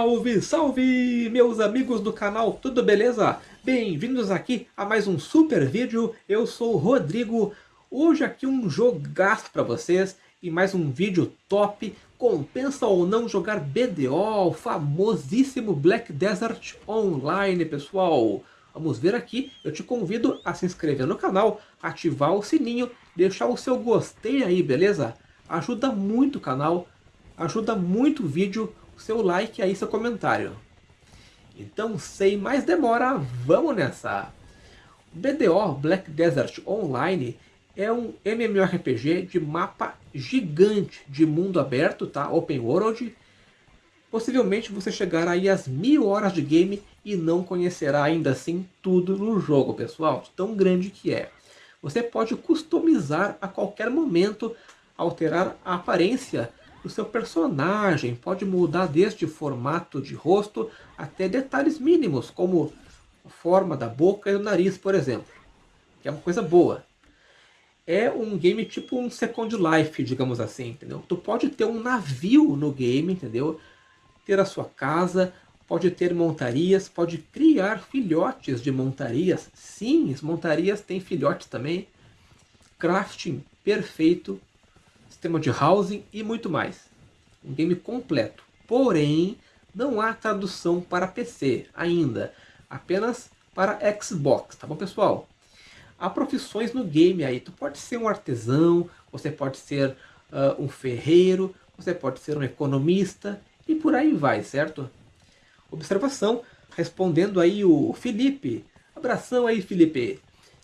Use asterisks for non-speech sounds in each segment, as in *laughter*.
Salve, salve, meus amigos do canal, tudo beleza? Bem-vindos aqui a mais um super vídeo, eu sou o Rodrigo. Hoje aqui um jogaço para vocês e mais um vídeo top. Compensa ou não jogar BDO, o famosíssimo Black Desert Online, pessoal? Vamos ver aqui, eu te convido a se inscrever no canal, ativar o sininho, deixar o seu gostei aí, beleza? Ajuda muito o canal, ajuda muito o vídeo, seu like aí, seu comentário. Então, sem mais demora, vamos nessa! BDO, Black Desert Online, é um MMORPG de mapa gigante de mundo aberto, tá? Open World. Possivelmente você chegará aí às mil horas de game e não conhecerá ainda assim tudo no jogo, pessoal. Tão grande que é. Você pode customizar a qualquer momento, alterar a aparência o seu personagem pode mudar desde formato de rosto até detalhes mínimos, como a forma da boca e do nariz, por exemplo. Que é uma coisa boa. É um game tipo um Second Life, digamos assim, entendeu? Tu pode ter um navio no game, entendeu? Ter a sua casa, pode ter montarias, pode criar filhotes de montarias. Sim, as montarias têm filhotes também. Crafting perfeito sistema de housing e muito mais. Um game completo. Porém, não há tradução para PC ainda, apenas para Xbox, tá bom pessoal? Há profissões no game aí, tu pode ser um artesão, você pode ser uh, um ferreiro, você pode ser um economista e por aí vai, certo? Observação, respondendo aí o Felipe, abração aí Felipe,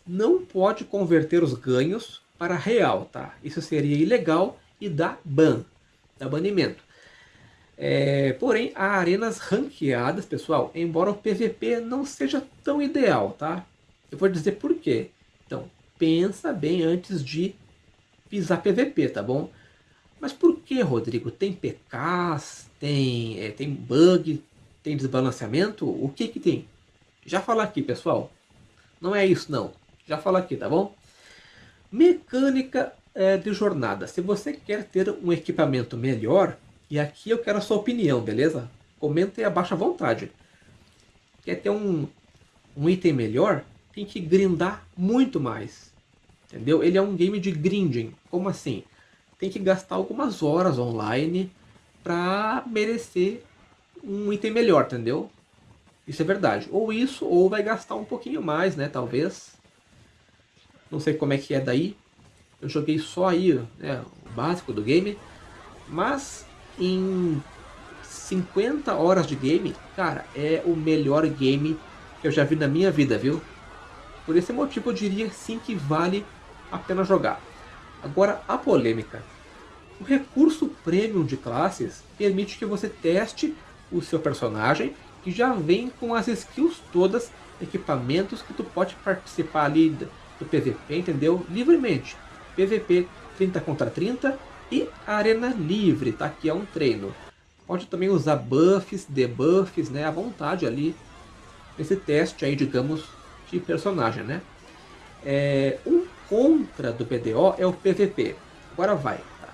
não pode converter os ganhos para real, tá? Isso seria ilegal e dá ban, dá banimento. É, porém, há arenas ranqueadas, pessoal, embora o PVP não seja tão ideal, tá? Eu vou dizer por quê. Então, pensa bem antes de pisar PVP, tá bom? Mas por que, Rodrigo? Tem PKs, tem, é, tem bug, tem desbalanceamento? O que que tem? Já falar aqui, pessoal. Não é isso, não. Já falar aqui, tá bom? Mecânica é, de jornada. Se você quer ter um equipamento melhor, e aqui eu quero a sua opinião, beleza? Comenta aí abaixo à vontade. Quer ter um, um item melhor? Tem que grindar muito mais. Entendeu? Ele é um game de grinding. Como assim? Tem que gastar algumas horas online para merecer um item melhor, entendeu? Isso é verdade. Ou isso, ou vai gastar um pouquinho mais, né? Talvez. Não sei como é que é daí. Eu joguei só aí né, o básico do game. Mas em 50 horas de game, cara, é o melhor game que eu já vi na minha vida, viu? Por esse motivo eu diria sim que vale a pena jogar. Agora, a polêmica. O recurso Premium de classes permite que você teste o seu personagem que já vem com as skills todas, equipamentos que tu pode participar ali do PVP, entendeu? Livremente. PVP 30 contra 30 e arena livre, tá? Que é um treino. Pode também usar buffs, debuffs, né? À vontade ali. Nesse teste aí, digamos, de personagem, né? É, um contra do BDO é o PVP. Agora vai. Tá?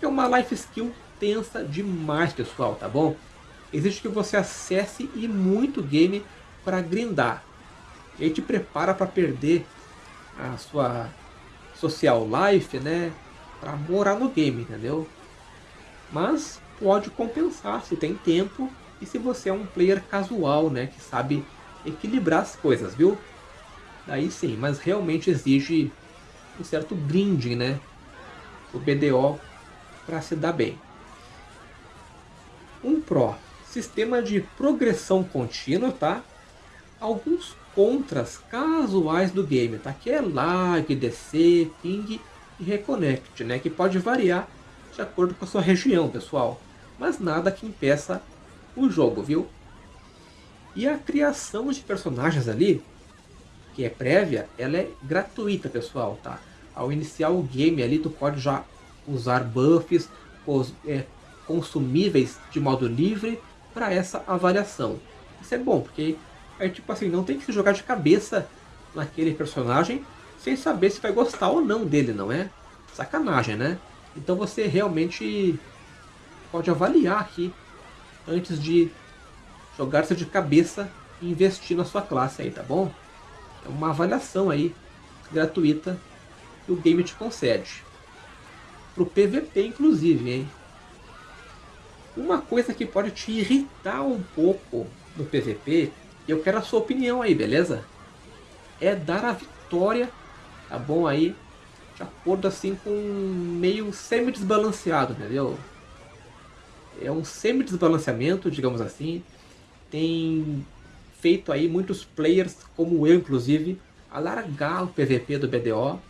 É uma life skill tensa demais, pessoal, tá bom? Existe que você acesse e muito game para grindar. E aí te prepara para perder a sua social life, né? Para morar no game, entendeu? Mas pode compensar se tem tempo e se você é um player casual, né? Que sabe equilibrar as coisas, viu? Daí sim, mas realmente exige um certo grinding, né? O BDO para se dar bem. Um Pro, sistema de progressão contínua, tá? Alguns contras casuais do game, tá? Que é lag, DC, ping e reconnect, né? Que pode variar de acordo com a sua região, pessoal. Mas nada que impeça o jogo, viu? E a criação de personagens ali, que é prévia, ela é gratuita, pessoal, tá? Ao iniciar o game ali, tu pode já usar buffs, é, consumíveis de modo livre para essa avaliação. Isso é bom, porque é tipo assim, não tem que se jogar de cabeça naquele personagem sem saber se vai gostar ou não dele, não é? Sacanagem, né? Então você realmente pode avaliar aqui antes de jogar-se de cabeça e investir na sua classe aí, tá bom? É uma avaliação aí, gratuita, que o game te concede. Pro PVP, inclusive, hein? Uma coisa que pode te irritar um pouco no PVP, eu quero a sua opinião aí, beleza? É dar a vitória, tá bom aí, de acordo assim com meio semi-desbalanceado, entendeu? É um semi-desbalanceamento, digamos assim. Tem feito aí muitos players, como eu inclusive, alargar o PVP do BDO.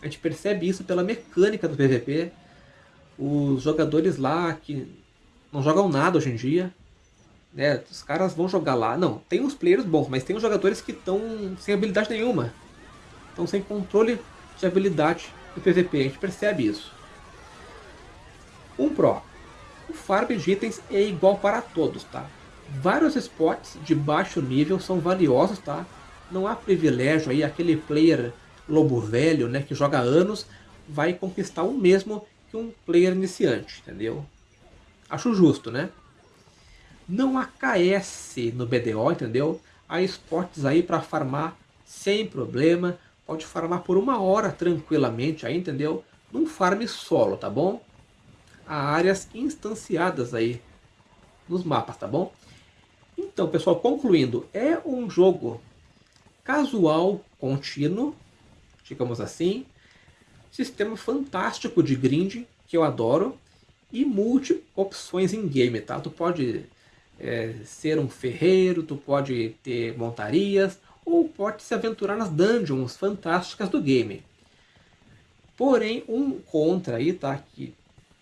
A gente percebe isso pela mecânica do PVP. Os jogadores lá que não jogam nada hoje em dia, né? Os caras vão jogar lá. Não, tem uns players bons, mas tem os jogadores que estão sem habilidade nenhuma. Estão sem controle de habilidade do PVP, a gente percebe isso. Um Pro. O farm de itens é igual para todos, tá? Vários spots de baixo nível são valiosos, tá? Não há privilégio aí, aquele player lobo velho, né, que joga anos, vai conquistar o mesmo que um player iniciante, entendeu? Acho justo, né? Não KS no BDO, entendeu? Há spots aí para farmar sem problema, pode farmar por uma hora tranquilamente aí, entendeu? Num farm solo, tá bom? Há áreas instanciadas aí nos mapas, tá bom? Então, pessoal, concluindo, é um jogo casual contínuo, digamos assim, sistema fantástico de grind, que eu adoro, e multi opções em game, tá? Tu pode é, ser um ferreiro, tu pode ter montarias, ou pode se aventurar nas dungeons fantásticas do game. Porém, um contra aí, tá? Que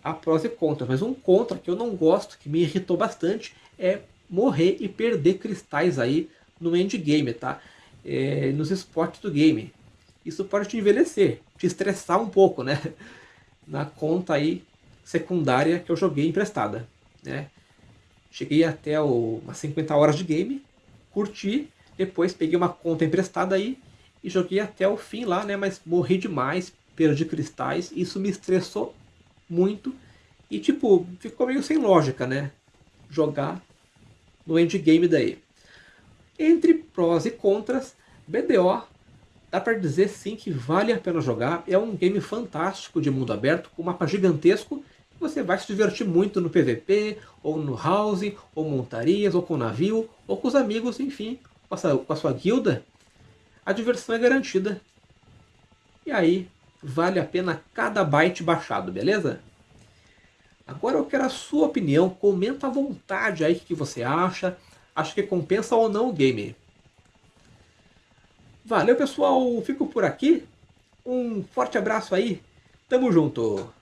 há prós e contras, mas um contra que eu não gosto, que me irritou bastante, é morrer e perder cristais aí no endgame, tá? É, nos esportes do game. Isso pode te envelhecer, te estressar um pouco, né? *laughs* Na conta aí secundária que eu joguei emprestada, né? Cheguei até o, umas 50 horas de game, curti, depois peguei uma conta emprestada aí e joguei até o fim lá, né? Mas morri demais, perdi cristais, isso me estressou muito. E tipo, ficou meio sem lógica, né? Jogar no endgame daí. Entre prós e contras, BDO dá para dizer sim que vale a pena jogar. É um game fantástico de mundo aberto, com mapa gigantesco. Você vai se divertir muito no PVP, ou no house, ou montarias, ou com navio, ou com os amigos, enfim com a, sua, com a sua guilda, a diversão é garantida. E aí, vale a pena cada byte baixado, beleza? Agora eu quero a sua opinião, comenta à vontade aí o que você acha, acha que compensa ou não o game. Valeu pessoal, fico por aqui, um forte abraço aí, tamo junto!